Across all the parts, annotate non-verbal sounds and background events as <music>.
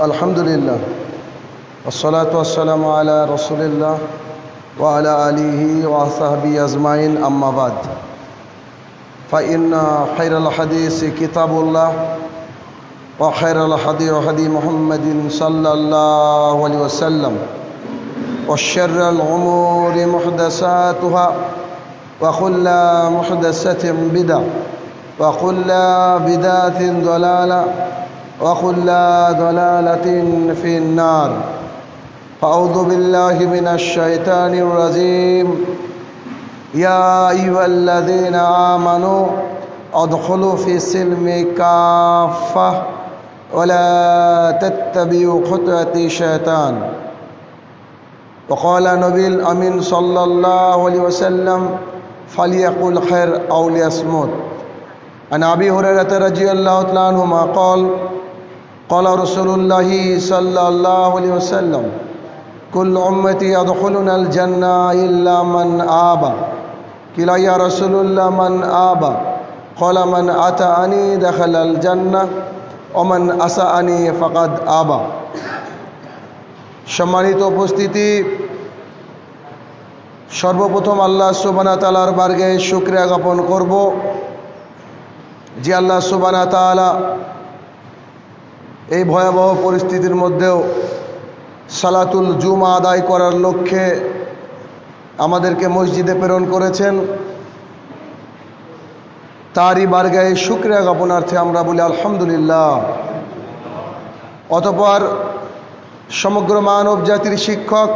الحمد لله والصلاة والسلام على رسول الله وعلى آله وصحبه أجمعين. أما بعد فإن خير الحديث كتاب الله وخير الحديث هدي محمد صلى الله عليه وسلم وشر الأمور محدثاتها وكل محدثة بدعة وكل بدعة ضلالة وكل ضلالة في النار. فأعوذ بالله من الشيطان الرجيم. يا أيها الذين آمنوا أدخلوا في السلم كافة ولا تتبعوا خطوة الشيطان. وقال نبي الأمين صلى الله عليه وسلم فليقل خير أو ليصمت. عن أبي هريرة رضي الله تعالى عنهما قال قال رسول الله صلى الله عليه وسلم كل أمتي يدخلون الجنة إلا من آبى قيل يا رسول الله من آبى قال من أتاني دخل الجنة ومن أسأني فقد آبى সম্মানিত উপস্থিতি সর্বপ্রথম আল্লাহ সুবানা তালার বার্গে শুক্রিয়া জ্ঞাপন করব যে আল্লাহ সুবানা তালা এই ভয়াবহ পরিস্থিতির মধ্যেও সালাতুল জুমা আদায় করার লক্ষ্যে আমাদেরকে মসজিদে প্রেরণ করেছেন। তারই বার্গায় শুক্রিয়া জ্ঞাপনার্থে আমরা বলি আলহামদুলিল্লাহ। অতপর সমগ্র মানব জাতির শিক্ষক,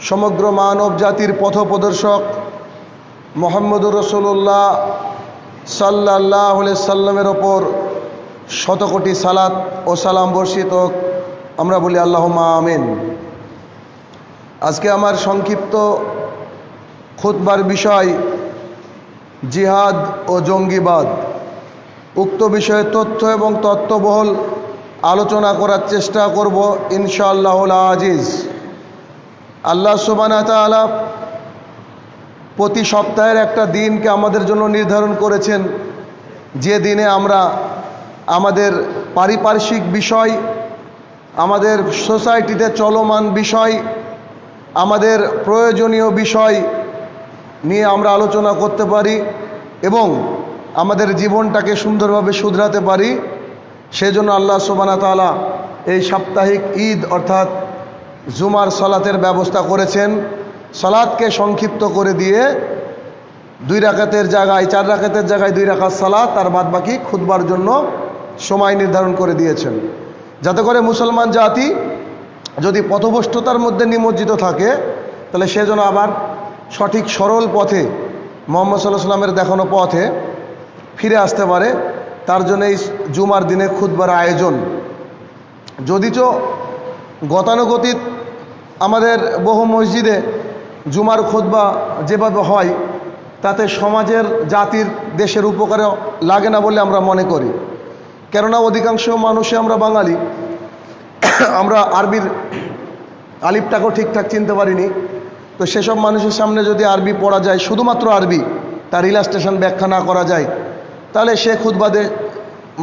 সমগ্র মানব জাতির পথপ্রদর্শক মোহাম্মদুর রসুল্লাহ সাল্লাহ সাল্লামের ওপর শতকোটি সালাত ও সালাম বর্ষিত আমরা বলি আল্লাহ আমিন। আজকে আমার সংক্ষিপ্ত খুতবার বিষয় জিহাদ ও জঙ্গিবাদ। উক্ত বিষয়ে তথ্য এবং তত্ত্ববহল আলোচনা করার চেষ্টা করব ইনশাআল্লাহ আজিজ। আল্লাহ সুবানা প্রতি সপ্তাহের একটা দিনকে আমাদের জন্য নির্ধারণ করেছেন। যে দিনে আমরা আমাদের পারিপার্শ্বিক বিষয়, আমাদের সোসাইটিতে চলমান বিষয়, আমাদের প্রয়োজনীয় বিষয় নিয়ে আমরা আলোচনা করতে পারি এবং আমাদের জীবনটাকে সুন্দরভাবে শুধরাতে পারি। সেজন্য আল্লাহ সুবানা তালা এই সাপ্তাহিক ঈদ অর্থাৎ জুমার সালাতের ব্যবস্থা করেছেন। সালাদকে সংক্ষিপ্ত করে দিয়ে দুই রাকাতের জায়গায়, চার রাকাতের জায়গায় দুই রাকাত সালাত, আর বাদ বাকি খুদবার জন্য সময় নির্ধারণ করে দিয়েছেন। যাতে করে মুসলমান জাতি যদি পথভ্রষ্টতার মধ্যে নিমজ্জিত থাকে, তাহলে সে যেন আবার সঠিক সরল পথে মোহাম্মদ সাল্লাহ সাল্লামের দেখানো পথে ফিরে আসতে পারে, তার জন্য এই জুমার দিনে খুদবার আয়োজন। যদিচ গতানুগতিক আমাদের বহু মসজিদে জুমার খুদবা যেভাবে হয়, তাতে সমাজের, জাতির, দেশের উপকারে লাগে না বলে আমরা মনে করি। কেননা অধিকাংশ মানুষে আমরা বাঙালি। আমরা আরবির আলিপটাকেও ঠিকঠাক চিনতে পারিনি। তো সেসব মানুষের সামনে যদি আরবি পড়া যায়, শুধুমাত্র আরবি, তার রিলাস্টেশন ব্যাখ্যা না করা যায়, তাহলে সে খুদবাদে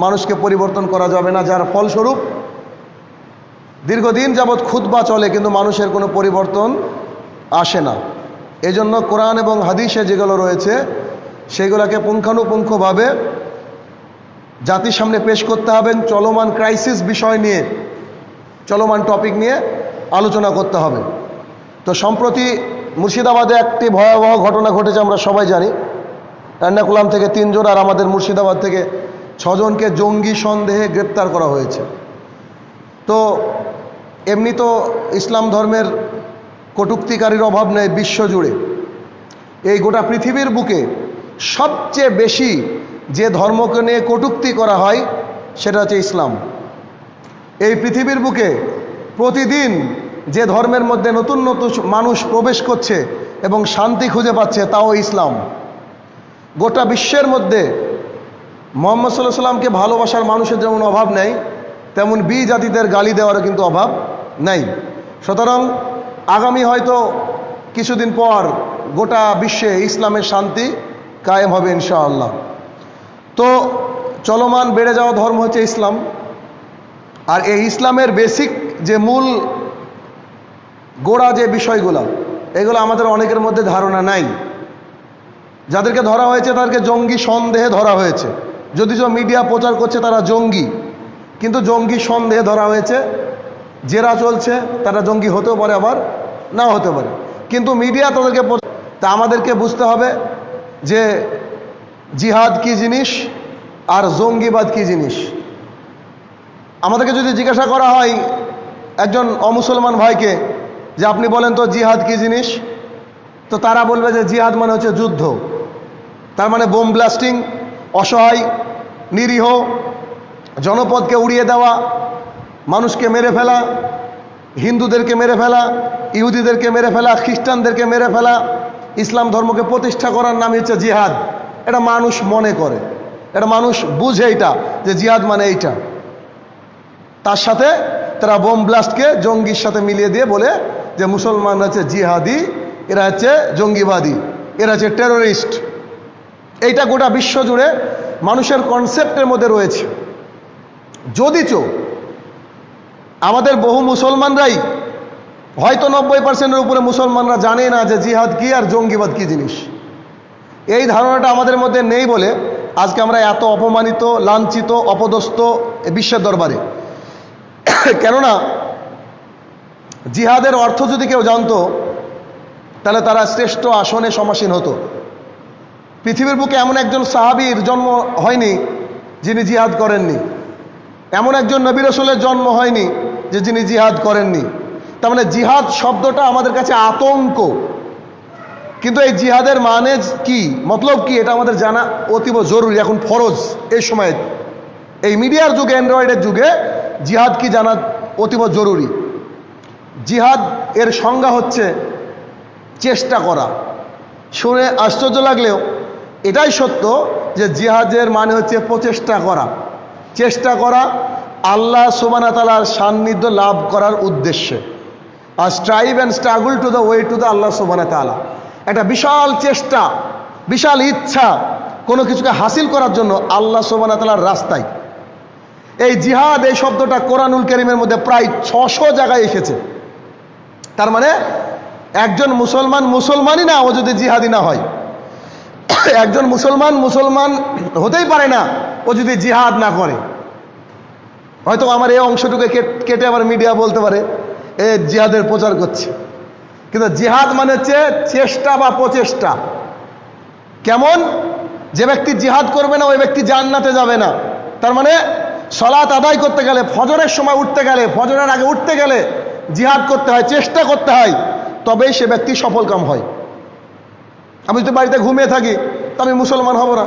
মানুষকে পরিবর্তন করা যাবে না, যার ফলস্বরূপ দীর্ঘদিন যাবৎ খুদবা চলে, কিন্তু মানুষের কোনো পরিবর্তন আসে না। এজন্য কোরআন এবং হাদিসে যেগুলো রয়েছে, সেগুলোকে পুঙ্খানুপুঙ্খভাবে জাতির সামনে পেশ করতে হবেন চলমান ক্রাইসিস বিষয় নিয়ে, চলমান টপিক নিয়ে আলোচনা করতে হবে। তো সম্প্রতি মুর্শিদাবাদে একটি ভয়াবহ ঘটনা ঘটেছে, আমরা সবাই জানি। এর্নাকুলাম থেকে তিনজন আর আমাদের মুর্শিদাবাদ থেকে ছজনকে জঙ্গি সন্দেহে গ্রেপ্তার করা হয়েছে। তো এমনি তো ইসলাম ধর্মের কটুক্তিকারীর অভাব নেই, বিশ্বজুড়ে। এই গোটা পৃথিবীর বুকে সবচেয়ে বেশি যে ধর্মকে নিয়ে কটুক্তি করা হয়, সেটা হচ্ছে ইসলাম। এই পৃথিবীর বুকে প্রতিদিন যে ধর্মের মধ্যে নতুন নতুন মানুষ প্রবেশ করছে এবং শান্তি খুঁজে পাচ্ছে, তাও ইসলাম। গোটা বিশ্বের মধ্যে মোহাম্মদ সাল্লাহ সাল্লামকে ভালোবাসার মানুষের যেমন অভাব নেই, তেমন বি জাতিদের গালি দেওয়ারও কিন্তু অভাব নেই। সুতরাং আগামী হয়তো কিছুদিন পর গোটা বিশ্বে ইসলামের শান্তি কায়েম হবে ইনশাআল্লাহ। তো চলমান বেড়ে যাওয়া ধর্ম হচ্ছে ইসলাম। আর এই ইসলামের বেসিক যে মূল গোড়া যে বিষয়গুলো, এগুলো আমাদের অনেকের মধ্যে ধারণা নাই। যাদেরকে ধরা হয়েছে তাদেরকে জঙ্গি সন্দেহে ধরা হয়েছে। যদি যে মিডিয়া প্রচার করছে তারা জঙ্গি, কিন্তু জঙ্গি সন্দেহে ধরা হয়েছে। জেরা চলছে, তারা জঙ্গি হতেও পারে আবার নাও হতে পারে। কিন্তু মিডিয়া তাদেরকে তা আমাদেরকে বুঝতে হবে যে জিহাদ কি জিনিস আর জঙ্গিবাদ কি জিনিস? আমাদেরকে যদি জিজ্ঞাসা করা হয় একজন অমুসলমান ভাইকে যে আপনি বলেন তো জিহাদ কি জিনিস? তো তারা বলবে যে জিহাদ মানে হচ্ছে যুদ্ধ। তার মানে বোম ব্লাস্টিং, অসহায়, নিরীহ, জনপদকে উড়িয়ে দেওয়া, মানুষকে মেরে ফেলা, হিন্দুদেরকে মেরে ফেলা, ইহুদিদেরকে মেরে ফেলা, খ্রিস্টানদেরকে মেরে ফেলা, ইসলাম ধর্মকে প্রতিষ্ঠা করার নাম হচ্ছে জিহাদ। এটা মানুষ মনে করে। এটা মানুষ বুঝে এটা যে জিহাদ মানে এইটা। তার সাথে তারা বোম ব্লাস্টকে জঙ্গির সাথে মিলিয়ে দিয়ে বলে যে মুসলমান হচ্ছে জিহাদি, এরা হচ্ছে জঙ্গিবাদী, এরা হচ্ছে টেরোরিস্ট। এইটা গোটা বিশ্ব জুড়ে মানুষের কনসেপ্টের মধ্যে রয়েছে। যদিচ আমাদের বহু মুসলমানরাই হয়তো নব্বই পার্সেন্টের উপরে মুসলমানরা জানে না যে জিহাদ কি আর জঙ্গিবাদ কি জিনিস। এই ধারণাটা আমাদের মধ্যে নেই বলে আজকে আমরা এত অপমানিত, লাঞ্ছিত, অপদস্থ বিশ্বের দরবারে। কেননা, জিহাদের অর্থ যদি কেউ জানতো, তাহলে তারা শ্রেষ্ঠ আসনে সমাসীন হতো। পৃথিবীর বুকে এমন একজন সাহাবীর জন্ম হয়নি যিনি জিহাদ করেননি। এমন একজন নবী রসুলের জন্ম হয়নি যে যিনি জিহাদ করেননি। তার মানে জিহাদ শব্দটা আমাদের কাছে আতঙ্ক। কিন্তু এই জিহাদের মানে কি? মতলব কি? এটা আমাদের জানা অতীব জরুরি, এখন ফরজ এই সময়ে। এই মিডিয়ার যুগে, অ্যান্ড্রয়েডের যুগে জিহাদ কি জানা অতীব জরুরি? জিহাদ এর সংজ্ঞা হচ্ছে চেষ্টা করা। শুনে আশ্চর্য লাগলেও এটাই সত্য যে জিহাদের মানে হচ্ছে প্রচেষ্টা করা। চেষ্টা করা আল্লাহ সুবানা তালার সান্নিধ্য লাভ করার উদ্দেশ্যে। আর strive and struggle to the way to the Allah সুবানা তালা একটা বিশাল চেষ্টা, বিশাল ইচ্ছা কোনো কিছুকে হাসিল করার জন্য আল্লাহ সুবানা তালার রাস্তায়। এই জিহাদ, এই শব্দটা কোরআনুল করিমের মধ্যে প্রায় ছশো জায়গায় এসেছে। তার মানে একজন মুসলমান মুসলমানই না, ও যদি জিহাদি না হয়। <coughs> একজন মুসলমান মুসলমান হতেই পারে না, ও যদি জিহাদ না করে। হয়তো আমার এই অংশটুকু কেট- কেটে আবার মিডিয়া বলতে পারে, এ জিহাদের প্রচার করছে। কিন্তু জিহাদ মানে হচ্ছে চেষ্টা বা প্রচেষ্টা। কেমন? যে ব্যক্তি জিহাদ করবে না, ওই ব্যক্তি জান্নাতে যাবে না। তার মানে সলাৎ আদায় করতে গেলে, ফজরের সময় উঠতে গেলে, ফজরের আগে উঠতে গেলে জিহাদ করতে হয়, চেষ্টা করতে হয়, তবেই সে ব্যক্তি সফল কাম হয়। আমি যদি বাড়িতে ঘুমিয়ে থাকি, তো আমি মুসলমান হব না।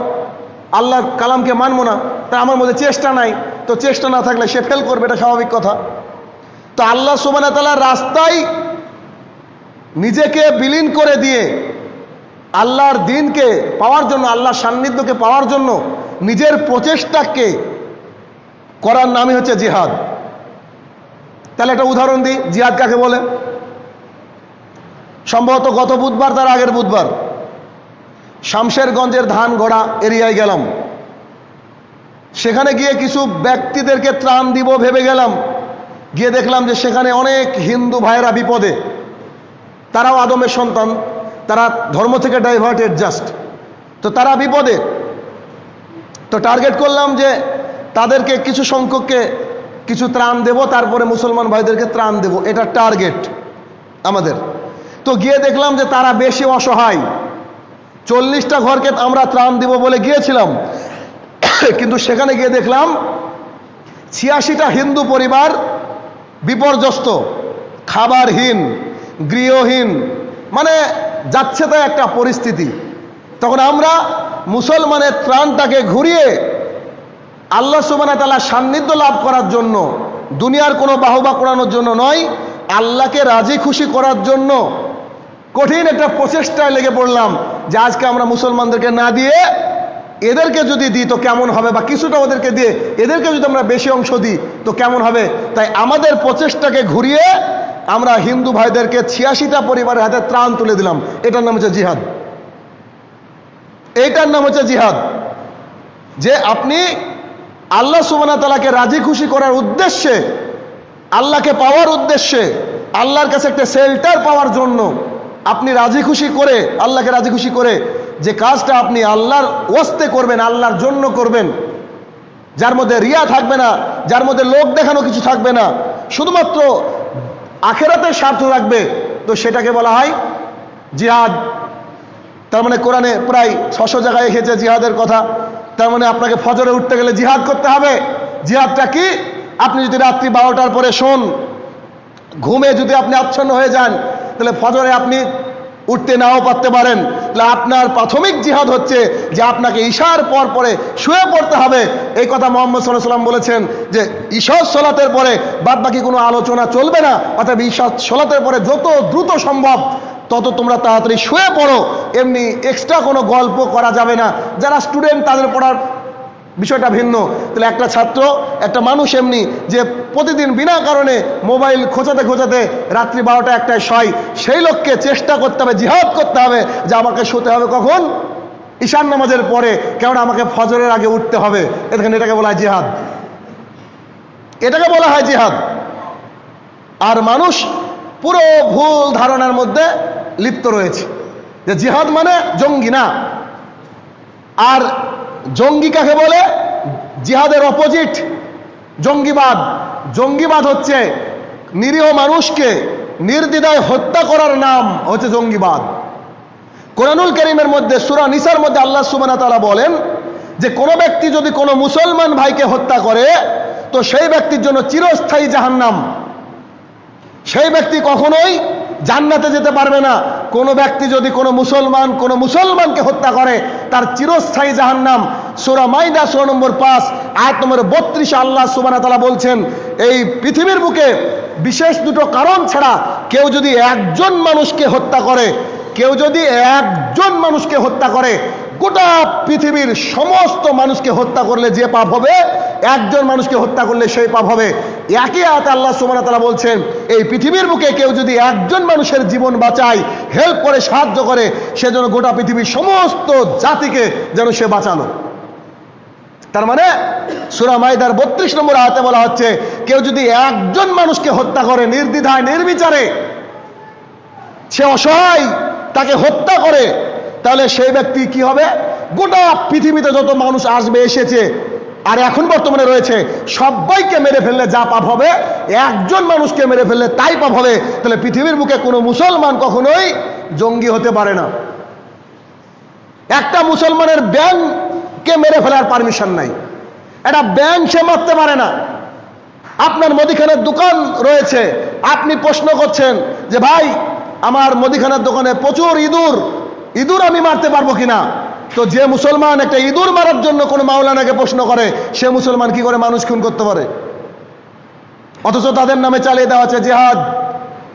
আল্লাহর কালামকে মানবো না, তা আমার মধ্যে চেষ্টা নাই। তো চেষ্টা না থাকলে সে ফেল করবে, এটা স্বাভাবিক কথা। তো আল্লাহ সুবানা তালা রাস্তায় নিজেকে বিলীন করে দিয়ে আল্লাহর দিনকে পাওয়ার জন্য, আল্লাহর সান্নিধ্যকে পাওয়ার জন্য নিজের প্রচেষ্টাকে করার নামই হচ্ছে জিহাদ। তাহলে একটা উদাহরণ দিই, জিহাদ কাকে বলে? সম্ভবত গত বুধবার, তার আগের বুধবার শামশেরগঞ্জের ধান গড়া এরিয়ায় গেলাম। সেখানে গিয়ে কিছু ব্যক্তিদেরকে ত্রাণ দিব ভেবে গেলাম। গিয়ে দেখলাম যে সেখানে অনেক হিন্দু ভাইয়েরা বিপদে। তারাও আদমের সন্তান, তারা ধর্ম থেকে ডাইভার্টেড জাস্ট তো তারা বিপদে। তো টার্গেট করলাম যে তাদেরকে কিছু সংখ্যককে কিছু ত্রাণ দেব, তারপরে মুসলমান ভাইদেরকে ত্রাণ দেব। এটা টার্গেট আমাদের। তো গিয়ে দেখলাম যে তারা বেশি অসহায়। চল্লিশটা ঘরকে আমরা ত্রাণ দিব বলে গিয়েছিলাম। কিন্তু সেখানে গিয়ে দেখলাম ছিয়াশিটা হিন্দু পরিবার বিপর্যস্ত, খাবারহীন। গৃহহীন। মানে যাচ্ছে তাই একটা পরিস্থিতি। তখন আমরা মুসলমানের ত্রাণটাকে ঘুরিয়ে আল্লাহ সুবানা তালা সান্নিধ্য লাভ করার জন্য, দুনিয়ার কোনো বাহবা করানোর জন্য নয়, আল্লাহকে রাজি খুশি করার জন্য কঠিন একটা প্রচেষ্টায় লেগে পড়লাম যে আজকে আমরা মুসলমানদেরকে না দিয়ে এদেরকে যদি দিই তো কেমন হবে বা কিছুটা ওদেরকে দিয়ে এদেরকে যদি আমরা বেশি অংশ দিই তো কেমন হবে? তাই আমাদের প্রচেষ্টাকে ঘুরিয়ে আমরা হিন্দু ভাইদেরকে ছিয়াশিটা পরিবারের হাতে ত্রাণ তুলে দিলাম। এটার নাম হচ্ছে জিহাদ। এইটার নাম হচ্ছে জিহাদ। যে আপনি আল্লাহ সুবানা তালাকে রাজি খুশি করার উদ্দেশ্যে, আল্লাহকে পাওয়ার উদ্দেশ্যে, আল্লাহর কাছে একটা শেল্টার পাওয়ার জন্য আপনি রাজি খুশি করে, আল্লাহকে রাজি খুশি করে যে কাজটা আপনি আল্লাহর ওয়াস্তে করবেন, আল্লাহর জন্য করবেন, যার মধ্যে রিয়া থাকবে না, যার মধ্যে লোক দেখানো কিছু থাকবে না, শুধুমাত্র আখেরাতের স্বার্থ রাখবে তো সেটাকে বলা হয় জিহাদ। তার মানে কোরআনে প্রায় ছশো জায়গায় এসেছে জিহাদের কথা। তার মানে আপনাকে ফজরে উঠতে গেলে জিহাদ করতে হবে। জিহাদটা কি? আপনি যদি রাত্রি বারোটার পরে শোন, ঘুমে যদি আপনি আচ্ছন্ন হয়ে যান, তাহলে ফজরে আপনি উঠতে নাও পারতে পারেন। তাহলে আপনার প্রাথমিক জিহাদ হচ্ছে যে আপনাকে ঈশার পর পরে শুয়ে পড়তে হবে। এই কথা মোহাম্মদ সাল্লাহ সাল্লাম বলেছেন যে ঈশ্বর সলাতের পরে বাদ বাকি কোনো আলোচনা চলবে না অর্থাৎ ঈশ্বর সলাতের পরে যত দ্রুত সম্ভব তত তোমরা তাড়াতাড়ি শুয়ে পড়ো। এমনি এক্সট্রা কোনো গল্প করা যাবে না। যারা স্টুডেন্ট তাদের পড়ার বিষয়টা ভিন্ন। তাহলে একটা ছাত্র, একটা মানুষ এমনি যে প্রতিদিন বিনা কারণে মোবাইল খোঁচাতে খোঁচাতে রাত্রি বারোটা একটায় শয়, সেই লোককে চেষ্টা করতে হবে, জিহাদ করতে হবে যে আমাকে শুতে হবে কখন? ঈশান নামাজের পরে, কেননা আমাকে ফজরের আগে উঠতে হবে। এখানে এটাকে বলা হয় জিহাদ। এটাকে বলা হয় জিহাদ। আর মানুষ পুরো ভুল ধারণার মধ্যে লিপ্ত রয়েছে। যে জিহাদ মানে জঙ্গি না। আর জঙ্গি কাকে বলে? জিহাদের অপোজিট জঙ্গিবাদ। জঙ্গিবাদ হচ্ছে নিরীহ মানুষকে নির্দ্বিধায় হত্যা করার নাম হচ্ছে জঙ্গিবাদ। কোরআনুল করিমের মধ্যে, সুরা নিসার মধ্যে আল্লাহ সুবানা তারা বলেন যে, কোনো ব্যক্তি যদি কোনো মুসলমান ভাইকে হত্যা করে, তো সেই ব্যক্তির জন্য চিরস্থায়ী জাহান্নাম। সেই ব্যক্তি কখনোই জান্নাতে যেতে পারবে না। কোনো ব্যক্তি যদি কোনো মুসলমান, কোন মুসলমানকে হত্যা করে, তার চিরস্থায়ী জাহান্নাম। সোরা মাইদা সোরা নম্বর পাঁচ, আয়াত নম্বর বত্রিশ আল্লাহ সুবানা তালা বলছেন, এই পৃথিবীর বুকে বিশেষ দুটো কারণ ছাড়া কেউ যদি একজন মানুষকে হত্যা করে, কেউ যদি একজন মানুষকে হত্যা করে গোটা পৃথিবীর সমস্ত মানুষকে হত্যা করলে যে পাপ হবে, একজন মানুষকে হত্যা করলে সেই পাপ হবে। একই আয়াত আল্লাহ ওয়া তাআলা বলছেন, এই পৃথিবীর বুকে কেউ যদি একজন মানুষের জীবন বাঁচায় হেল্প করে, সাহায্য করে, সে যেন গোটা পৃথিবীর সমস্ত জাতিকে যেন সে বাঁচালো। তার মানে সুরা মাইদার বত্রিশ নম্বর আয়াতে বলা হচ্ছে, কেউ যদি একজন মানুষকে হত্যা করে, নির্দ্বিধায়, নির্বিচারে, সে অসহায়, তাকে হত্যা করে তাহলে সেই ব্যক্তি কি হবে? গোটা পৃথিবীতে যত মানুষ আসবে, এসেছে, আর এখন বর্তমানে রয়েছে, সবাইকে মেরে ফেললে যা পাপ হবে, একজন মানুষকে মেরে ফেললে তাই পাপ হবে। তাহলে পৃথিবীর বুকে কোনো মুসলমান কখনোই জঙ্গি হতে পারে না। একটা মুসলমানের ব্যাংককে মেরে ফেলার পারমিশন নাই। একটা ব্যাংক সে মারতে পারে না। আপনার মুদিখানার দোকান রয়েছে, আপনি প্রশ্ন করছেন যে, ভাই, আমার মুদিখানার দোকানে প্রচুর ইঁদুর ইঁদুর আমি মারতে পারব কিনা? তো যে মুসলমান একটা ইঁদুর মারার জন্য কোনো মাওলানাকে প্রশ্ন করে, সে মুসলমান কি করে মানুষ খুন করতে পারে? অথচ তাদের নামে চালিয়ে দেওয়া আছে জেহাদ।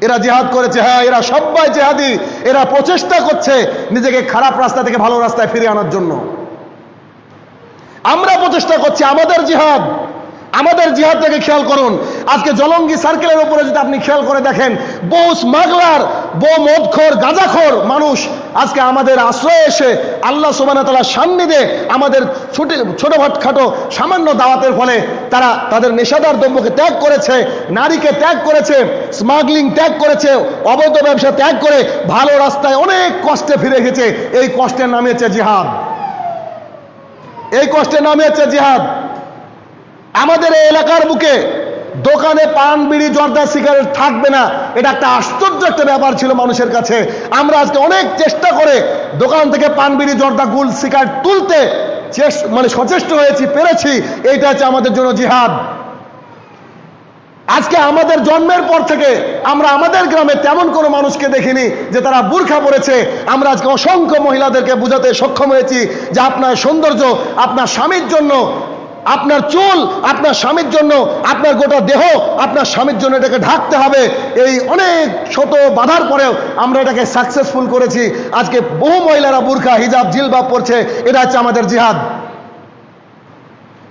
এরা জেহাদ করেছে হ্যাঁ এরা সবাই জেহাদি। এরা প্রচেষ্টা করছে নিজেকে খারাপ রাস্তা থেকে ভালো রাস্তায় ফিরে আনার জন্য। আমরা প্রচেষ্টা করছি আমাদের জিহাদ। আমাদের জিহাদটাকে খেয়াল করুন। আজকে জলঙ্গি সার্কেলের উপরে যদি আপনি খেয়াল করে দেখেন বহু স্মাগলার বহু মদখোর, গাঁজাখোর মানুষ আজকে আমাদের আশ্রয়ে এসে আল্লাহ সোবানা তালার সান্নিধ্যে আমাদের ছোট ছোট খাটো সামান্য দাওয়াতের ফলে তারা তাদের নেশাদার দ্রব্যকে ত্যাগ করেছে, নারীকে ত্যাগ করেছে স্মাগলিং ত্যাগ করেছে, অবৈধ ব্যবসা ত্যাগ করে ভালো রাস্তায় অনেক কষ্টে ফিরে গেছে এই কষ্টের নামে হচ্ছে জিহাদ। এই কষ্টের নামে হচ্ছে জিহাদ। আমাদের এই এলাকার বুকে দোকানে পান, বিড়ি, জর্দা, সিগারেট থাকবে না। এটা একটা আশ্চর্য একটা ব্যাপার ছিল মানুষের কাছে। আমরা আজকে অনেক চেষ্টা করে দোকান থেকে পান, বিড়ি, জর্দা, গুল, সিগারেট তুলতে মানে সচেষ্ট হয়েছি, পেরেছি। এইটা হচ্ছে আমাদের জন্য জিহাদ। আজকে আমাদের জন্মের পর থেকে আমরা আমাদের গ্রামে তেমন কোনো মানুষকে দেখিনি যে তারা বুর্খা পড়েছে। আমরা আজকে অসংখ্য মহিলাদেরকে বোঝাতে সক্ষম হয়েছি যে আপনার সৌন্দর্য, আপনার স্বামীর জন্য আপনার চুল, আপনার স্বামীর জন্য, আপনার গোটা দেহ, আপনার স্বামীর জন্য এটাকে ঢাকতে হবে। এই অনেক ছোট বাধার পরেও আমরা এটাকে সাকসেসফুল করেছি। আজকে বহু মহিলারা বুর্খা হিজাব জিলবাব পড়ছে এটা হচ্ছে আমাদের জিহাদ।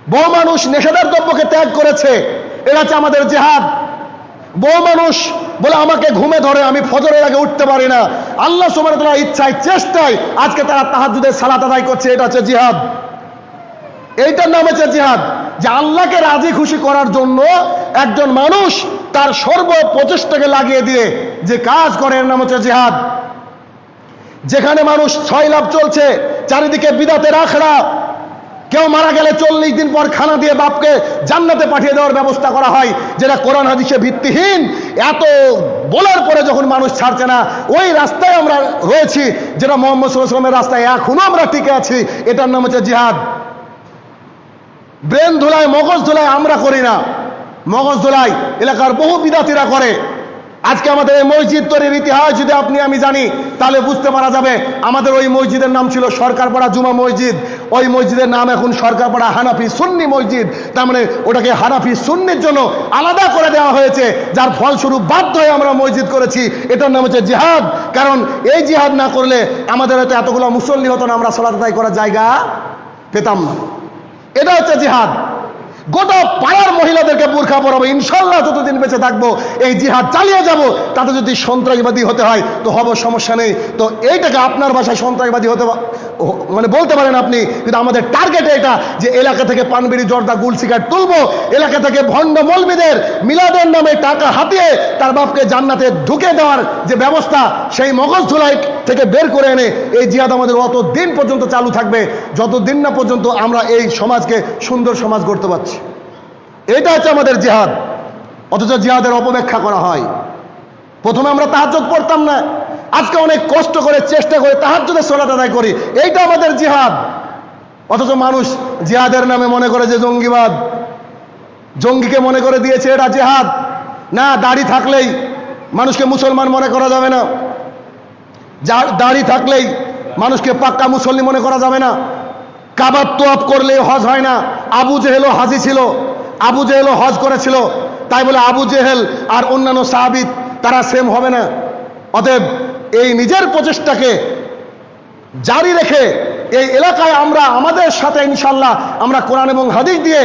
বহু মানুষ নেশাদার দ্রব্যকে ত্যাগ করেছে। এটা হচ্ছে আমাদের জেহাদ। বহু মানুষ বলে, আমাকে ঘুমে ধরে, আমি ফজরের আগে উঠতে পারি না। আল্লাহ সুবাহ ইচ্ছায়, চেষ্টায় আজকে তারা তাহাজুদের সালাত আদায় করছে। এটা হচ্ছে জিহাদ। এইটার নাম হচ্ছে জিহাদ। যে আল্লাহকে রাজি খুশি করার জন্য একজন মানুষ তার সর্ব প্রচেষ্টাকে লাগিয়ে দিয়ে যে কাজ করে, এর নাম হচ্ছে জেহাদ। যেখানে মানুষ ছয় লাভ চলছে, চারিদিকে বিদাতের আখড়া। কেউ মারা গেলে চল্লিশ দিন পর খানা দিয়ে বাপকে জান্নাতে পাঠিয়ে দেওয়ার ব্যবস্থা করা হয়, যেটা কোরআন হাদিসে ভিত্তিহীন। এত বলার পরে যখন মানুষ ছাড়ছে না, ওই রাস্তায় আমরা রয়েছি, যেটা মোহাম্মদ সাল্লামের রাস্তায় এখনও আমরা টিকে আছি, এটার নাম হচ্ছে জিহাদ। ব্রেন ধুলায়, মগজ ধুলায় আমরা করি না। মগজ ধুলায় এলাকার বহু বিদাতিরা করে। আজকে আমাদের এই মসজিদ তৈরির ইতিহাস যদি আপনি, আমি জানি, তাহলে বুঝতে পারা যাবে, আমাদের ওই মসজিদের নাম ছিল সরকারপাড়া জুমা মসজিদ। ওই মসজিদের নাম এখন সরকারপাড়া হানাফি সুন্নি মসজিদ। তার মানে ওটাকে হানাফি সুন্নির জন্য আলাদা করে দেওয়া হয়েছে, যার ফলস্বরূপ বাধ্য হয়ে আমরা মসজিদ করেছি। এটার নাম হচ্ছে জিহাদ। কারণ এই জিহাদ না করলে আমাদের হয়তো এতগুলো মুসল্লি হতো না, আমরা সলাত আদায় করার জায়গা পেতাম না। এটা হচ্ছে জিহাদ। গোটা পাড়ার মহিলাদেরকে বোরখা পরাবো ইনশাল্লাহ যতদিন বেঁচে থাকব এই জিহাদ চালিয়ে যাব। তাতে যদি সন্ত্রাসবাদী হতে হয়, তো হব সমস্যা নেই। তো এইটাকে আপনার বাসায় সন্ত্রাসবাদী হতে মানে বলতে পারেন আপনি, কিন্তু আমাদের টার্গেট এটা যে এলাকা থেকে পানবিড়ি, জর্দা, গুল সিগারেট তুলবো। এলাকা থেকে ভণ্ড মলবিদের মিলাদের নামে টাকা হাতিয়ে তার বাপকে জান্নাতে ঢুকে দেওয়ার যে ব্যবস্থা, সেই মগজ ধুলাই থেকে বের করে এনে এই জিহাদ আমাদের অত দিন পর্যন্ত চালু থাকবে, যতদিন না পর্যন্ত আমরা এই সমাজকে সুন্দর সমাজ গড়তে পারছি। এটা হচ্ছে আমাদের জিহাদ। অথচ জিহাদের অপব্যাখ্যা করা হয়। প্রথমে আমরা তাহাজ্জুদ পড়তাম না। আজকে অনেক কষ্ট করে, চেষ্টা করে তাহাজ্জুদের সোলাত আদায় করি। এইটা আমাদের জিহাদ। অথচ মানুষ জিহাদের নামে মনে করে যে জঙ্গিবাদ। জঙ্গিকে মনে করে দিয়েছে, এটা জেহাদ। না, দাড়ি থাকলেই মানুষকে মুসলমান মনে করা যাবে না। যার দাড়ি থাকলেই মানুষকে পাক্কা মুসল্লি মনে করা যাবে না। কাবার তোয়াপ করলে হজ হয় না। আবু জেহেলও হাজি ছিল। আবু জেহেলও হজ করেছিল। তাই বলে আবু জেহেল আর অন্যান্য সাহাবিদ তারা সেম হবে না। অতএব এই নিজের প্রচেষ্টাকে জারি রেখে এই এলাকায় আমরা, আমাদের সাথে ইনশাল্লাহ আমরা কোরআন এবং হাদিস দিয়ে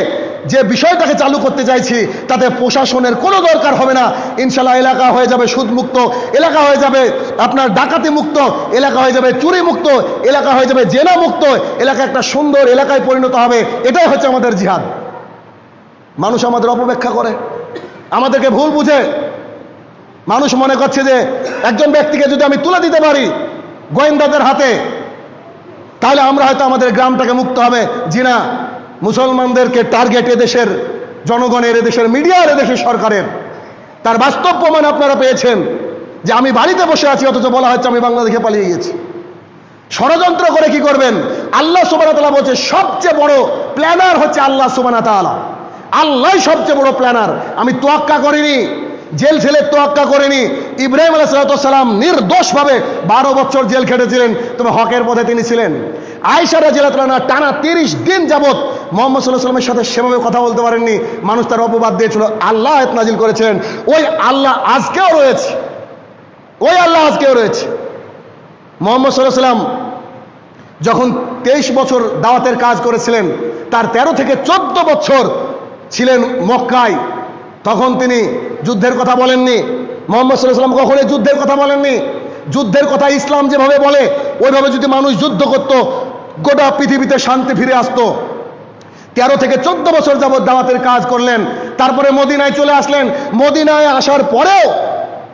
যে বিষয়টাকে চালু করতে চাইছি, তাতে প্রশাসনের কোনো দরকার হবে না। ইনশাল্লাহ এলাকা হয়ে যাবে সুদমুক্ত, এলাকা হয়ে যাবে আপনার ডাকাতি মুক্ত, এলাকা হয়ে যাবে চুরি মুক্ত, এলাকা হয়ে যাবে জেনা মুক্ত, এলাকা একটা সুন্দর এলাকায় পরিণত হবে। এটাই হচ্ছে আমাদের জিহাদ। মানুষ আমাদের অপব্যাখ্যা করে, আমাদেরকে ভুল বুঝে। মানুষ মনে করছে যে একজন ব্যক্তিকে যদি আমি তুলে দিতে পারি গোয়েন্দাদের হাতে, তাহলে আমরা হয়তো আমাদের গ্রামটাকে মুক্ত হবে। জি না মুসলমানদেরকে টার্গেট এদেশের জনগণের, এদেশের মিডিয়ার এদেশের সরকারের। তার বাস্তব প্রমাণ আপনারা পেয়েছেন যে আমি বাড়িতে বসে আছি, অথচ বলা হচ্ছে আমি বাংলাদেশে পালিয়ে গেছি ষড়যন্ত্র করে কি করবেন? আল্লাহ সুবানা তালা বলছে, সবচেয়ে বড় প্ল্যানার হচ্ছে আল্লাহ সুবানা তালা আল্লাহ সবচেয়ে বড় প্ল্যানার আমি তোয়াক্কা করিনি, জেল ছেলে তোয়াক্কা করেনি। ইব্রাহিম আলাইসালাম নির্দোষভাবে বারো বছর জেল খেটেছিলেন। তবে হকের পথে তিনি ছিলেন। আয়সারা জেলাতলানা টানা তিরিশ দিন যাবৎ মোহাম্মদ সাল্লাহ সাল্লামের সাথে সেভাবে কথা বলতে পারেননি। মানুষ তার অপবাদ দিয়েছিল। আল্লাহ আয়াত নাজিল করেছেন ওই আল্লাহ আজকেও রয়েছে। ওই আল্লাহ আজকেও রয়েছে। মোহাম্মদ সাল্লাহ সাল্লাম যখন তেইশ বছর দাওয়াতের কাজ করেছিলেন, তার ১৩ থেকে চোদ্দ বছর ছিলেন মক্কায়। তখন তিনি যুদ্ধের কথা বলেননি। মোহাম্মদ সাল্লাম কখনোই যুদ্ধের কথা বলেননি। যুদ্ধের কথা ইসলাম যেভাবে বলে, ওইভাবে যদি মানুষ যুদ্ধ করত, গোটা পৃথিবীতে শান্তি ফিরে আসতো। তেরো থেকে চোদ্দ বছর যাবৎ দাওয়াতের কাজ করলেন, তারপরে মদিনায় চলে আসলেন। মদিনায় আসার পরেও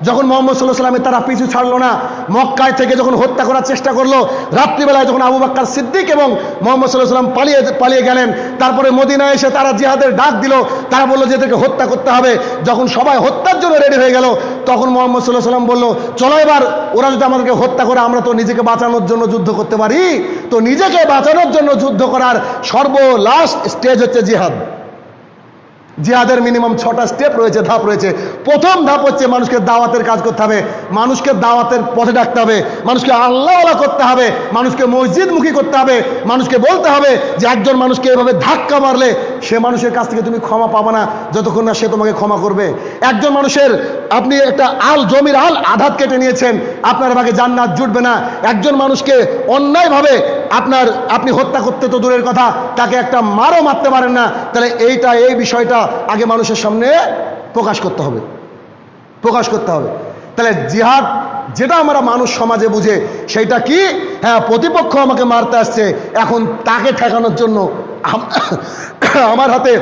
যখন মোহাম্মদ সাল্লাহ সাল্লামের তারা পিছু ছাড়লো না, মক্কায় থেকে যখন হত্যা করার চেষ্টা করল, রাত্রিবেলায় যখন আবু বাক্কার সিদ্দিক এবং মোহাম্মদ সাল্লাহ সাল্লাম পালিয়ে পালিয়ে গেলেন, তারপরে মদিনায় এসে তারা জিহাদের ডাক দিল, তারা বলল যে এদেরকে হত্যা করতে হবে। যখন সবাই হত্যার জন্য রেডি হয়ে গেল, তখন মোহাম্মদ সাল্লাহ সাল্লাম বলল, চলো এবার, ওরা যদি আমাদেরকে হত্যা করে, আমরা তো নিজেকে বাঁচানোর জন্য যুদ্ধ করতে পারি। তো নিজেকে বাঁচানোর জন্য যুদ্ধ করার সর্ব লাস্ট স্টেজ হচ্ছে জিহাদ। জিহাদের মিনিমাম ছটা স্টেপ রয়েছে, ধাপ রয়েছে। প্রথম ধাপ হচ্ছে মানুষকে দাওয়াতের কাজ করতে হবে। মানুষকে দাওয়াতের পথে ডাকতে হবে। মানুষকে আল্লাহওয়ালা করতে হবে। মানুষকে মসজিদমুখী করতে হবে। মানুষকে বলতে হবে যে, একজন মানুষকে এভাবে ধাক্কা মারলে সে মানুষের কাছ থেকে তুমি ক্ষমা পাবে না। যতক্ষণ না সে তোমাকে ক্ষমা করবে। একজন মানুষের আপনি একটা আল, জমির আল আধাত কেটে নিয়েছেন। আপনার ভাগে জান্নাত জুটবে না। একজন মানুষকে অন্যায়ভাবে আপনার, আপনি হত্যা করতে তো দূরের কথা, তাকে একটা মারও মারতে পারেন না। তাহলে এইটা, এই বিষয়টা আগে মানুষের সামনে প্রকাশ করতে হবে। প্রকাশ করতে হবে। তাহলে জিহাদ যেটা আমরা মানুষ সমাজে বুঝে, সেইটা কি? হ্যাঁ প্রতিপক্ষ আমাকে মারতে আসছে। এখন তাকে ঠেকানোর জন্য আমার হাতে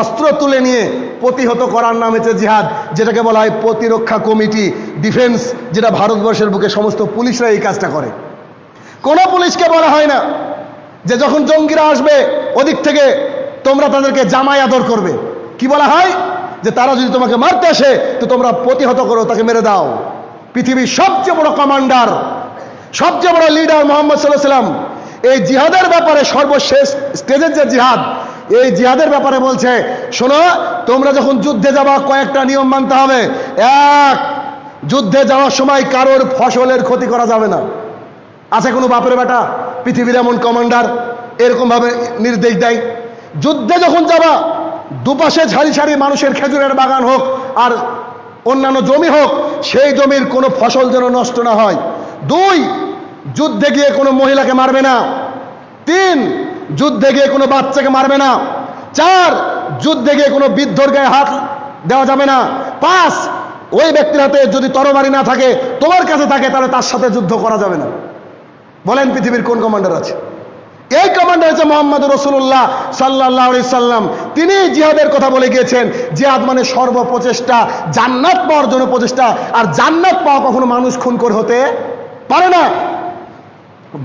অস্ত্র তুলে নিয়ে প্রতিহত করার নাম হচ্ছে জিহাদ, যেটাকে বলা হয় প্রতিরক্ষা কমিটি, ডিফেন্স, যেটা ভারতবর্ষের বুকে সমস্ত পুলিশরা এই কাজটা করে। কোনো পুলিশকে বলা হয় না যে যখন জঙ্গিরা আসবে, ওদিক থেকে তোমরা তাদেরকে জামাই আদর করবে। কি বলা হয়? যে তারা যদি তোমাকে মারতে আসে, তো তোমরা প্রতিহত করো, তাকে মেরে দাও। পৃথিবীর সবচেয়ে বড় কমান্ডার, সবচেয়ে বড় লিডার মোহাম্মদ সাল্লাহ সাল্লাম এই জিহাদের ব্যাপারে সর্বশেষ স্টেজের যে জিহাদ, এই জিহাদের ব্যাপারে বলছে, শোনো, তোমরা যখন যুদ্ধে যাবা, কয়েকটা নিয়ম মানতে হবে। এক, যুদ্ধে যাওয়ার সময় কারোর ফসলের ক্ষতি করা যাবে না। আছে কোনো বাপের বেটা? পৃথিবীর এমন কমান্ডার এরকম ভাবে নির্দেশ দেয়। যুদ্ধে যখন যাবা, দুপাশে ঝাড়ি ঝাড়ি মানুষের খেজুরের বাগান হোক আর অন্যান্য জমি হোক, সেই জমির কোনো ফসল যেন নষ্ট না হয়। দুই, যুদ্ধে গিয়ে কোনো মহিলাকে মারবে না। তিন, যুদ্ধে গিয়ে কোনো বাচ্চাকে মারবে না। চার, যুদ্ধে গিয়ে কোনো বৃদ্ধর গায়ে হাত দেওয়া যাবে না। পাঁচ, ওই ব্যক্তির হাতে যদি তরবারি না থাকে, তোমার কাছে থাকে, তাহলে তার সাথে যুদ্ধ করা যাবে না। বলেন পৃথিবীর কোন কমান্ডার আছে? এই কমান্ডার হচ্ছে মোহাম্মদ রসুল্লাহ সাল্লাহ সাল্লাম। তিনি জিহাদের কথা বলে গিয়েছেন, জিহাদ মানে সর্বপ্রচেষ্টা, জান্নাত পাওয়ার জন্য প্রচেষ্টা। আর জান্নাত পাওয়া কখনো মানুষ খুন করে হতে পারে না।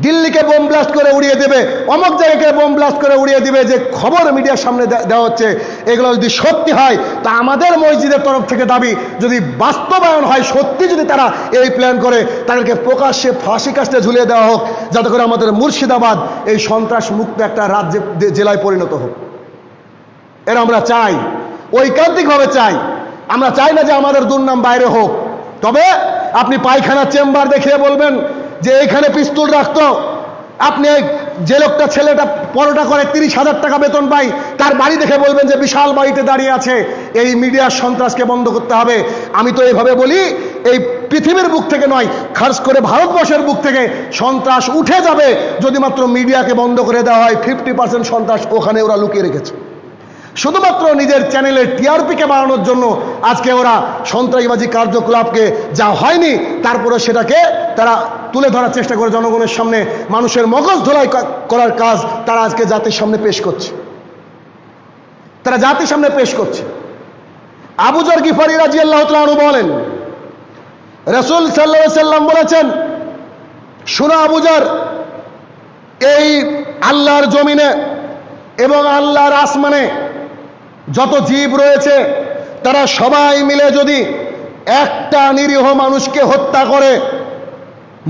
দিল্লিকে বোম ব্লাস্ট করে উড়িয়ে দেবে, অমুক জায়গাকে বোম ব্লাস্ট করে উড়িয়ে দিবে, যে খবর মিডিয়ার সামনে দেওয়া হচ্ছে, এগুলো যদি সত্যি হয়, তা আমাদের মসজিদের তরফ থেকে দাবি, যদি বাস্তবায়ন হয়, সত্যি যদি তারা এই প্ল্যান করে, তাদেরকে প্রকাশ্যে ফাঁসি কাস্টে ঝুলিয়ে দেওয়া হোক, যাতে করে আমাদের মুর্শিদাবাদ এই সন্ত্রাস মুক্ত একটা রাজ্যে জেলায় পরিণত হোক। এর আমরা চাই, ঐকান্তিকভাবে চাই। আমরা চাই না যে আমাদের দুর্নাম বাইরে হোক। তবে আপনি পায়খানা চেম্বার দেখিয়ে বলবেন যে এখানে পিস্তল রাখতো, আপনি যে লোকটা ছেলেটা পরোটা করে তিরিশ হাজার টাকা বেতন পাই তার বাড়ি দেখে বলবেন যে বিশাল বাড়িতে দাঁড়িয়ে আছে, এই মিডিয়ার সন্ত্রাসকে বন্ধ করতে হবে। আমি তো এইভাবে বলি, এই পৃথিবীর বুক থেকে নয় খাস করে ভারতবর্ষের বুক থেকে সন্ত্রাস উঠে যাবে যদি মাত্র মিডিয়াকে বন্ধ করে দেওয়া হয় ফিফটি পার্সেন্ট সন্ত্রাস ওখানে ওরা লুকিয়ে রেখেছে। শুধুমাত্র নিজের চ্যানেলের টিআরপিকে বাড়ানোর জন্য আজকে ওরা সন্ত্রাসবাদী কার্যকলাপকে যা হয়নি, তারপরে সেটাকে তারা তুলে ধরার চেষ্টা করে জনগণের সামনে। মানুষের মগজ ধোলাই করার কাজ তারা আজকে জাতির সামনে পেশ করছে। তারা জাতির সামনে পেশ করছে। আবুজর গিফারি রাজি আল্লাহ তালু বলেন, রসুল সাল্লা সাল্লাম বলেছেন, শুনো আবুজার এই আল্লাহর জমিনে এবং আল্লাহর আসমানে যত জীব রয়েছে, তারা সবাই মিলে যদি একটা নিরীহ মানুষকে হত্যা করে,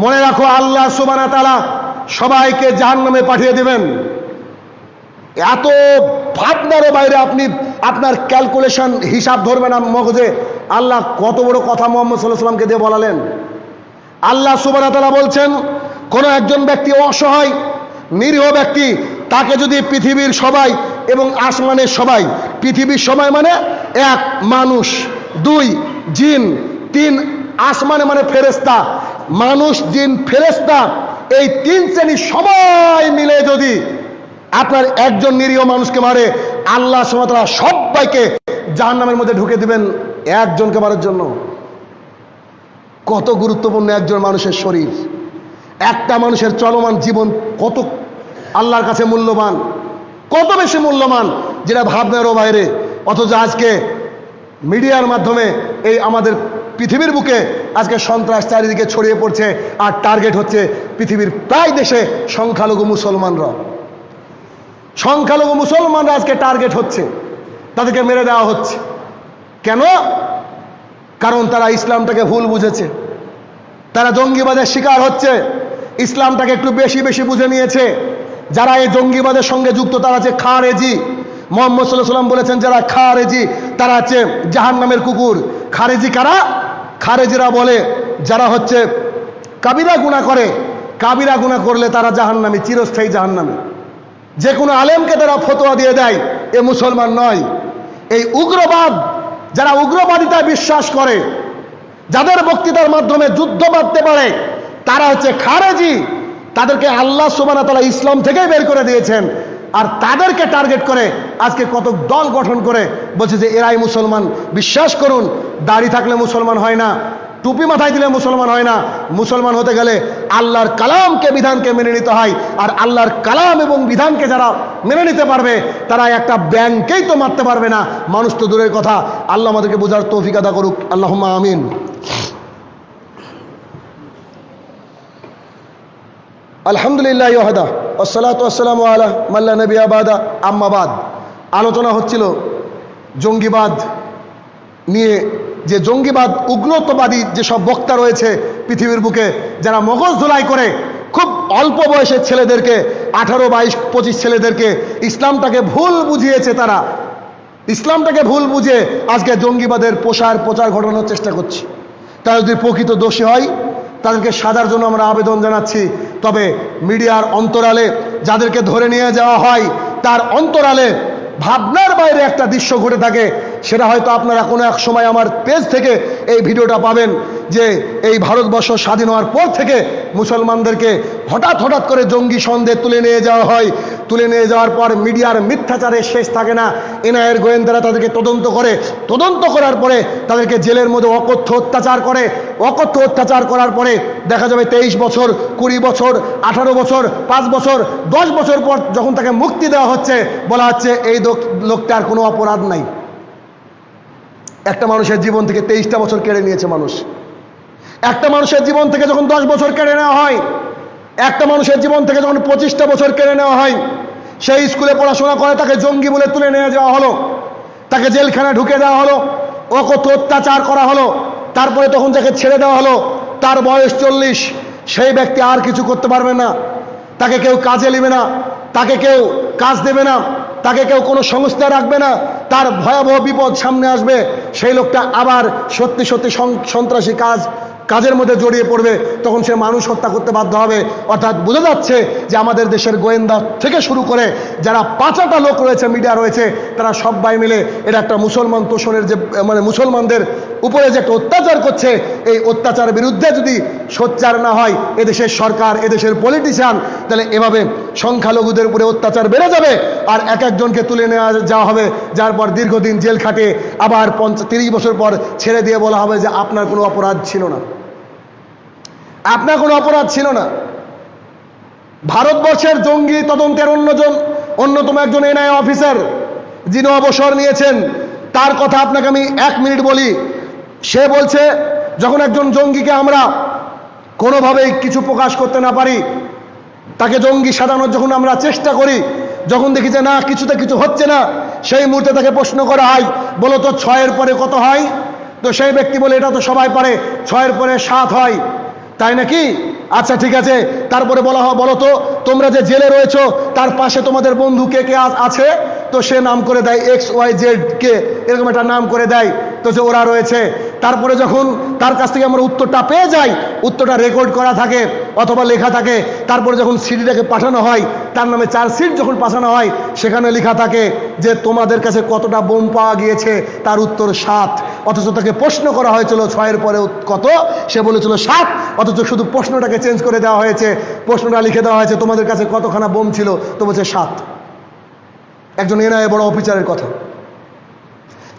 মনে রাখো আল্লাহ সুবানা তালা সবাইকে জাহান্নামে পাঠিয়ে দিবেন। এত ভাবনারও বাইরে আপনি আপনার ক্যালকুলেশন হিসাব ধরবেন না মগজে আল্লাহ কত বড় কথা মোহাম্মদ সাল্লাহ সাল্লামকে দিয়ে বলালেন। আল্লাহ সুবানা তালা বলছেন, কোনো একজন ব্যক্তি অসহায়, নিরীহ ব্যক্তি, তাকে যদি পৃথিবীর সবাই এবং আসমানের সবাই। পৃথিবীর সবাই মানে এক মানুষ, দুই জিন, তিন আসমানে মানে ফেরেস্তা মানুষ, জিন ফেরেস্তা এই তিন শ্রেণি সবাই মিলে যদি আপনার একজন নিরীহ মানুষকে মারে, আল্লাহ সুমাতলা সবাইকে জাহান্নামের মধ্যে ঢুকে দিবেন একজনকে মারার জন্য। কত গুরুত্বপূর্ণ একজন মানুষের শরীর। একটা মানুষের চলমান জীবন কত আল্লাহর কাছে মূল্যবান। কত বেশি মূল্যবান, যেটা ভাবনারও বাইরে। অথচ আজকে মিডিয়ার মাধ্যমে এই আমাদের পৃথিবীর বুকে আজকে সন্ত্রাস চারিদিকে ছড়িয়ে পড়ছে, আর টার্গেট হচ্ছে পৃথিবীর প্রায় দেশে সংখ্যালঘু মুসলমানরা। সংখ্যালঘু মুসলমানরা আজকে টার্গেট হচ্ছে, তাদেরকে মেরে দেওয়া হচ্ছে। কেন? কারণ তারা ইসলামটাকে ভুল বুঝেছে। তারা জঙ্গিবাদের শিকার হচ্ছে, ইসলামটাকে একটু বেশি বেশি বুঝে নিয়েছে। যারা এই জঙ্গিবাদের সঙ্গে যুক্ত, তারা হচ্ছে খারেজি। মোহাম্মদ সাল্লাহ সাল্লাম বলেছেন, যারা খারেজি, তারা হচ্ছে জাহান নামের কুকুর। খারেজি কারা? খারেজিরা বলে, যারা হচ্ছে কাবিরা গুণা করে, কাবিরা গুণা করলে তারা জাহান্নামি, চিরস্থায়ী জাহান্নামি। যে কোনো আলেমকে তারা ফতোয়া দিয়ে দেয়, এ মুসলমান নয়। এই উগ্রবাদ, যারা উগ্রবাদিতায় বিশ্বাস করে, যাদের বক্তৃতার মাধ্যমে যুদ্ধ বাঁধতে পারে, তারা হচ্ছে খারেজি। তাদেরকে আল্লাহ সুবানা তালা ইসলাম থেকেই বের করে দিয়েছেন। আর তাদেরকে টার্গেট করে আজকে কত দল গঠন করে, বলছে যে এরাই মুসলমান। বিশ্বাস করুন, দাড়ি থাকলে মুসলমান হয় না, টুপি মাথায় দিলে মুসলমান হয় না। মুসলমান হতে গেলে আল্লাহর কালামকে, বিধানকে মেনে নিতে হয়। আর আল্লাহর কালাম এবং বিধানকে যারা মেনে নিতে পারবে, তারা একটা ব্যাংকেই তো মারতে পারবে না। মানুষ তো দূরের কথা। আল্লাহ আমাদেরকে বোঝার তৌফিক আদা করুক। আল্লাহ আমিন। আলহামদুলিল্লাহ ইহদা আসসালাতাম আলা মাল্লা নবী আবাদা আম্মাবাদ আলোচনা হচ্ছিল জঙ্গিবাদ নিয়ে। যে জঙ্গিবাদ উগ্রত্ববাদী যেসব বক্তা রয়েছে পৃথিবীর বুকে, যারা মগজ ধুলাই করে খুব অল্প বয়সের ছেলেদেরকে, আঠারো, বাইশ, পঁচিশ ছেলেদেরকে ইসলামটাকে ভুল বুঝিয়েছে তারা। ইসলামটাকে ভুল বুঝে আজকে জঙ্গিবাদের প্রসার প্রচার ঘটানোর চেষ্টা করছি। তারা যদি প্রকৃত দোষী হয় তাদেরকে সাজার জন্য আমরা আবেদন জানাচ্ছি। তবে মিডিয়ার অন্তরালে যাদেরকে ধরে নিয়ে যাওয়া হয়, তার অন্তরালে ভাবনার বাইরে একটা দৃশ্য ঘটে থাকে। সেটা হয়তো আপনারা কোনো এক সময় আমার পেজ থেকে এই ভিডিওটা পাবেন যে এই ভারতবর্ষ স্বাধীন হওয়ার পর থেকে মুসলমানদেরকে হঠাৎ হঠাৎ করে জঙ্গি সন্দেহ তুলে নিয়ে যাওয়া হয়। তুলে নিয়ে যাওয়ার পর মিডিয়ার মিথ্যাচারের শেষ থাকে না। এনআইয়ের গোয়েন্দারা তাদেরকে তদন্ত করে। তদন্ত করার পরে তাদেরকে জেলের মধ্যে অকথ্য অত্যাচার করে। অকথ্য অত্যাচার করার পরে দেখা যাবে তেইশ বছর, কুড়ি বছর, আঠারো বছর, পাঁচ বছর, দশ বছর পর যখন তাকে মুক্তি দেওয়া হচ্ছে, বলা হচ্ছে এই লোক- লোকটার কোনো অপরাধ নাই। একটা মানুষের জীবন থেকে তেইশটা বছর কেড়ে নিয়েছে মানুষ। একটা মানুষের জীবন থেকে যখন দশ বছর কেড়ে নেওয়া হয়, একটা মানুষের জীবন থেকে যখন পঁচিশটা বছর কেড়ে নেওয়া হয়, সেই স্কুলে পড়াশোনা করে তাকে জঙ্গি বলে তুলে নিয়ে যাওয়া হলো, তাকে জেলখানায় ঢুকে দেওয়া হলো কত অত্যাচার করা হলো, তারপরে তখন যাকে ছেড়ে দেওয়া হলো, তার বয়স চল্লিশ, সেই ব্যক্তি আর কিছু করতে পারবে না, তাকে কেউ কাজে নেবে না, তাকে কেউ কাজ দেবে না তাকে কেউ কোনো সংস্থা রাখবে না। তার ভয়াবহ বিপদ সামনে আসবে। সেই লোকটা আবার সত্যি সত্যি সন্ত্রাসী কাজ কাজের মধ্যে জড়িয়ে পড়বে। তখন সে মানুষ হত্যা করতে বাধ্য হবে। অর্থাৎ বোঝা যাচ্ছে যে আমাদের দেশের গোয়েন্দা থেকে শুরু করে যারা পাঁচাটা লোক রয়েছে, মিডিয়া রয়েছে, তারা সবাই মিলে এটা একটা মুসলমান তোষণের যে মানে মুসলমানদের উপরে যে একটা অত্যাচার করছে, এই অত্যাচারের বিরুদ্ধে যদি সোচ্চার না হয় এদেশের সরকার, এদেশের পলিটিশিয়ান তাহলে এভাবে সংখ্যালঘুদের উপরে অত্যাচার বেড়ে যাবে। আর এক একজনকে তুলে নেওয়া যাওয়া হবে, যার পর দীর্ঘদিন জেল খাটে, আবার পঞ্চাশ তিরিশ বছর পর ছেড়ে দিয়ে বলা হবে যে আপনার কোনো অপরাধ ছিল না। আপনার কোনো অপরাধ ছিল না। ভারতবর্ষের জঙ্গি তদন্তের অন্যজন, অন্যতম একজন এনআই অফিসার, যিনি অবসর নিয়েছেন, তার কথা আপনাকে আমি এক মিনিট বলি। সে বলছে, যখন একজন জঙ্গিকে আমরা কোনোভাবেই কিছু প্রকাশ করতে না পারি, তাকে জঙ্গি সাজানোর যখন আমরা চেষ্টা করি, যখন দেখি যে না, কিছুতে কিছু হচ্ছে না, সেই মুহূর্তে তাকে প্রশ্ন করা হয়, বলো তো ছয়ের পরে কত হয়? তো সেই ব্যক্তি বলে, এটা তো সবাই পারে, ছয়ের পরে সাত হয়। তাই নাকি? আচ্ছা ঠিক আছে। তারপরে বলা হয়, বলো তো, তোমরা যে জেলে রয়েছো, তার পাশে তোমাদের বন্ধু কে কে আছে? তো সে নাম করে দেয় এক্স ওয়াই জেড কে এরকম একটা নাম করে দেয়। তো যে ওরা রয়েছে। তারপরে যখন তার কাছ থেকে আমরা উত্তরটা পেয়ে যাই, উত্তরটা রেকর্ড করা থাকে অথবা লেখা থাকে, তারপরে যখন সিডিটাকে পাঠানো হয়, তার নামে চার্জশিট যখন পাঠানো হয়, সেখানে লেখা থাকে যে তোমাদের কাছে কতটা বোম পাওয়া গিয়েছে, তার উত্তর সাত। অথচ তাকে প্রশ্ন করা হয়েছিল, ছয়ের পরে কত? সে বলেছিল সাত। অথচ শুধু প্রশ্নটাকে চেঞ্জ করে দেওয়া হয়েছে। প্রশ্নটা লিখে দেওয়া হয়েছে, তোমাদের কাছে কতখানা বোম ছিল? তো বলছে সাত। একজন এনআইএ বড় অফিসারের কথা।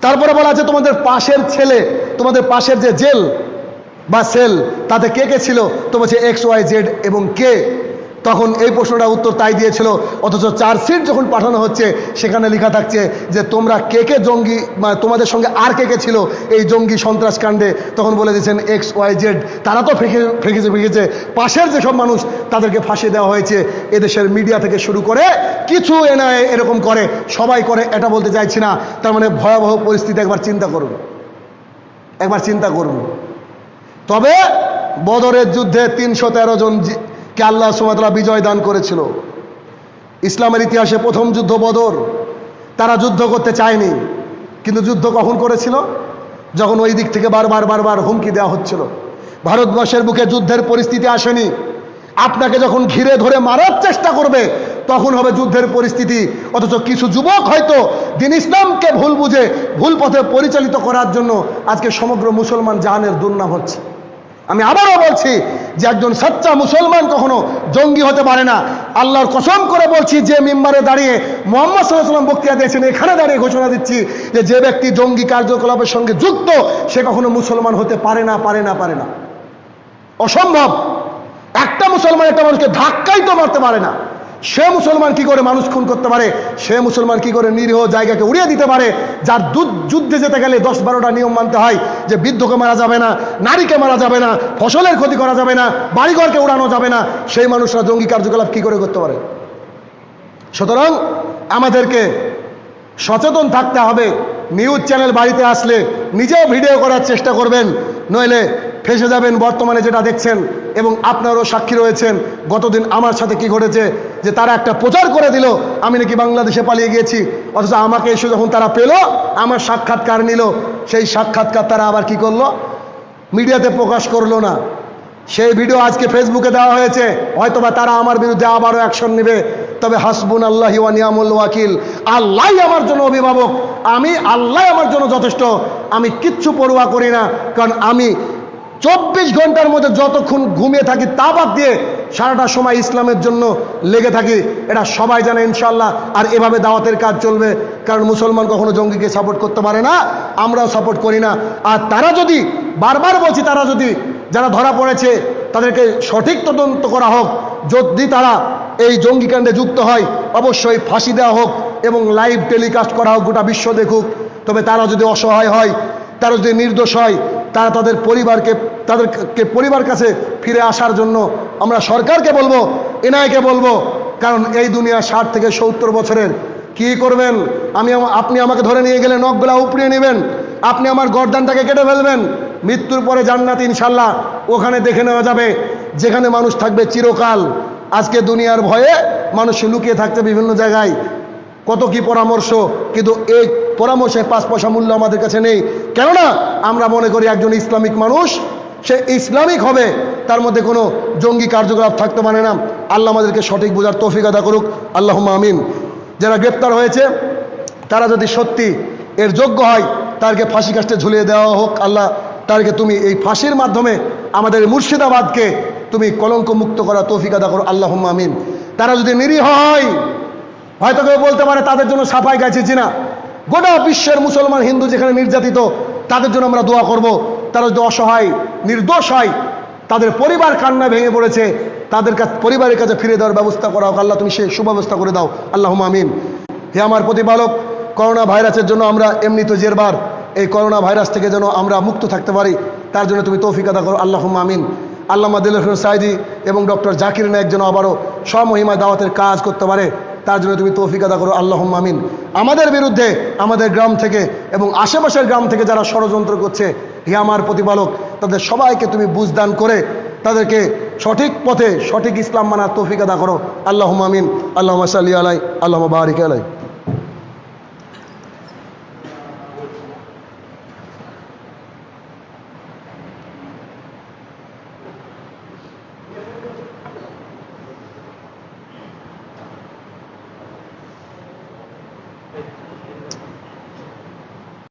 তারপরে বলা আছে, তোমাদের পাশের ছেলে, তোমাদের পাশের যে জেল বা সেল, তাতে কে কে ছিল? তো বলছে এক্স, ওয়াই, জেড এবং কে। তখন এই প্রশ্নটা উত্তর তাই দিয়েছিল, অথচ চার্জশিট যখন পাঠানো হচ্ছে, সেখানে লেখা থাকছে যে তোমরা কে কে জঙ্গি মানে তোমাদের সঙ্গে আর কে কে ছিল এই জঙ্গি সন্ত্রাস কাণ্ডে তখন বলে দিয়েছেন এক্স ওয়াই জেড তারা তো ফেঁকে, ফেঁকেছে ফেঁকেছে। পাশের যেসব মানুষ, তাদেরকে ফাঁসি দেওয়া হয়েছে, এদেশের মিডিয়া থেকে শুরু করে কিছু এনআইএ এরকম করে, সবাই করে, এটা বলতে চাইছি না। তার মানে ভয়াবহ পরিস্থিতি, একবার চিন্তা করুন। একবার চিন্তা করুন। তবে বদরের যুদ্ধে তিনশো তেরো জন কে আল্লাহ সুমাতলা বিজয় দান করেছিল? ইসলামের ইতিহাসে প্রথম যুদ্ধ বদর। তারা যুদ্ধ করতে চায়নি, কিন্তু যুদ্ধ কখন করেছিল? যখন ওই দিক থেকে বারবার বারবার হুমকি দেওয়া হচ্ছিল। ভারতবর্ষের বুকে যুদ্ধের পরিস্থিতি আসেনি। আপনাকে যখন ঘিরে ধরে মারার চেষ্টা করবে, তখন হবে যুদ্ধের পরিস্থিতি। অথচ কিছু যুবক হয়তো দিন ইসলামকে ভুল বুঝে, ভুল পথে পরিচালিত করার জন্য আজকে সমগ্র মুসলমান জাহানের দুর্নাম হচ্ছে। আমি আবারও বলছি যে একজন সচ্চা মুসলমান কখনো জঙ্গি হতে পারে না। আল্লাহর কসম করে বলছি, যে মেম্বারে দাঁড়িয়ে মোহাম্মদ সাল্লাম বক্তৃতা দিয়েছেন, এখানে দাঁড়িয়ে ঘোষণা দিচ্ছি যে যে ব্যক্তি জঙ্গি কার্যকলাপের সঙ্গে যুক্ত, সে কখনো মুসলমান হতে পারে না পারে না পারে না। অসম্ভব। একটা মুসলমান একটা মানুষকে ধাক্কাই তো মারতে পারে না। সে মুসলমান কি করে মানুষ খুন করতে পারে? সে মুসলমান কি করে নিরীহ জায়গাকে উড়িয়ে দিতে পারে? যার যুদ্ধে যেতে গেলে দশ বারোটা নিয়ম মানতে হয় যে বৃদ্ধকে মারা যাবে না, নারীকে মারা যাবে না, ফসলের ক্ষতি করা যাবে না, বাড়িঘরকে উড়ানো যাবে না, সেই মানুষরা জঙ্গি কার্যকলাপ কি করে করতে পারে? সুতরাং আমাদেরকে সচেতন থাকতে হবে। নিউজ চ্যানেল বাড়িতে আসলে নিজেও ভিডিও করার চেষ্টা করবেন। নইলে ফেসে যাবেন বর্তমানে যেটা দেখছেন এবং আপনারও সাক্ষী রয়েছেন গতদিন আমার সাথে কি ঘটেছে, যে তারা একটা প্রচার করে দিল, আমি নাকি বাংলাদেশে পালিয়ে গিয়েছি, অথচ আমাকে এসে যখন তারা পেল, আমার সাক্ষাৎকার নিল, সেই সাক্ষাৎকার তারা আবার কি করল? মিডিয়াতে প্রকাশ করল না। সেই ভিডিও আজকে ফেসবুকে দেওয়া হয়েছে। হয়তোবা তারা আমার বিরুদ্ধে আবারও অ্যাকশন নেবে। তবে হাসবুন আল্লাহ নিয়ামুল ওয়াকিল আল্লাহ আমার জন্য অভিভাবক। আমি আল্লাহ আমার জন্য যথেষ্ট। আমি কিচ্ছু পড়ুয়া করি না, কারণ আমি চব্বিশ ঘণ্টার মধ্যে যতক্ষণ ঘুমিয়ে থাকি তা বাদ দিয়ে সারাটা সময় ইসলামের জন্য লেগে থাকি, এটা সবাই জানে ইনশাল্লাহ আর এভাবে দাওয়াতের কাজ চলবে, কারণ মুসলমান কখনো জঙ্গিকে সাপোর্ট করতে পারে না, আমরাও সাপোর্ট করি না। আর তারা যদি, বারবার বলছি তারা যদি, যারা ধরা পড়েছে, তাদেরকে সঠিক তদন্ত করা হোক। যদি তারা এই জঙ্গিকাণ্ডে যুক্ত হয়, অবশ্যই ফাঁসি দেওয়া হোক এবং লাইভ টেলিকাস্ট করা হোক গোটা বিশ্ব দেখুক। তবে তারা যদি অসহায় হয়, তারা যদি নির্দোষ হয় তারা তাদের পরিবারকে, তাদেরকে পরিবার কাছে ফিরে আসার জন্য আমরা সরকারকে বলব, এনআইকে বলব, কারণ এই দুনিয়া ষাট থেকে সত্তর বছরের। কি করবেন? আমি আপনি আমাকে ধরে নিয়ে গেলে নখগুলা উপড়িয়ে নেবেন। আপনি আমার গর্দানটাকে কেটে ফেলবেন। মৃত্যুর পরে জান্নাত ইনশাল্লাহ ওখানে দেখে নেওয়া যাবে, যেখানে মানুষ থাকবে চিরকাল। আজকে দুনিয়ার ভয়ে মানুষ লুকিয়ে থাকছে বিভিন্ন জায়গায়। কত কি পরামর্শ, কিন্তু এই পরামর্শে পাঁচ পয়সা মূল্য আমাদের কাছে নেই। কেননা, আমরা মনে করি একজন ইসলামিক মানুষ, সে ইসলামিক হবে, তার মধ্যে কোনো জঙ্গি কার্যকলাপ থাকতে পারে না। আল্লাহ আমাদেরকে সঠিক বোঝার তৌফিক আদা করুক। আল্লাহ আমিন। যারা গ্রেপ্তার হয়েছে, তারা যদি সত্যি এর যোগ্য হয়, তাদেরকে ফাঁসি কাস্টে ঝুলিয়ে দেওয়া হোক। আল্লাহ তাদেরকে তুমি এই ফাঁসির মাধ্যমে আমাদের মুর্শিদাবাদকে তুমি কলঙ্ক মুক্ত করা তৌফিক আদা করো আল্লাহ আমিন। তারা যদি নিরীহ হয় হয়তো কেউ বলতে পারে তাদের জন্য সাফাই গাইছেছি না গোটা বিশ্বের মুসলমান হিন্দু যেখানে নির্যাতিত, তাদের জন্য আমরা দোয়া করব। তারা যদি অসহায়, নির্দোষ হয়, তাদের পরিবার কান্নায় ভেঙে পড়েছে, তাদের কাছে পরিবারের কাছে ফিরে দেওয়ার ব্যবস্থা করা হোক। আল্লাহ, তুমি সে সুব্যবস্থা করে দাও। আল্লাহ আমিন। হে আমার প্রতিপালক করোনা ভাইরাসের জন্য আমরা এমনি তো জেরবার। এই করোনা ভাইরাস থেকে যেন আমরা মুক্ত থাকতে পারি, তার জন্য তুমি তৌফিক আদা করো। আল্লাহ আমিন। আল্লামা দিল সাইদি এবং ডক্টর জাকির নায়ক যেন আবারও স্বমহিমা দাওয়াতের কাজ করতে পারে। তার জন্য তুমি তৌফিক আদা করো আল্লাহ মামিন আমাদের বিরুদ্ধে আমাদের গ্রাম থেকে এবং আশেপাশের গ্রাম থেকে যারা ষড়যন্ত্র করছে, হে আমার প্রতিপালক, তাদের সবাইকে তুমি বুঝদান করে তাদেরকে সঠিক পথে সঠিক ইসলাম মানার তৌফিক আদা করো আল্লাহ মামিন আল্লাহ সাল্লি আলাই আল্লাহ বারিক আলাই।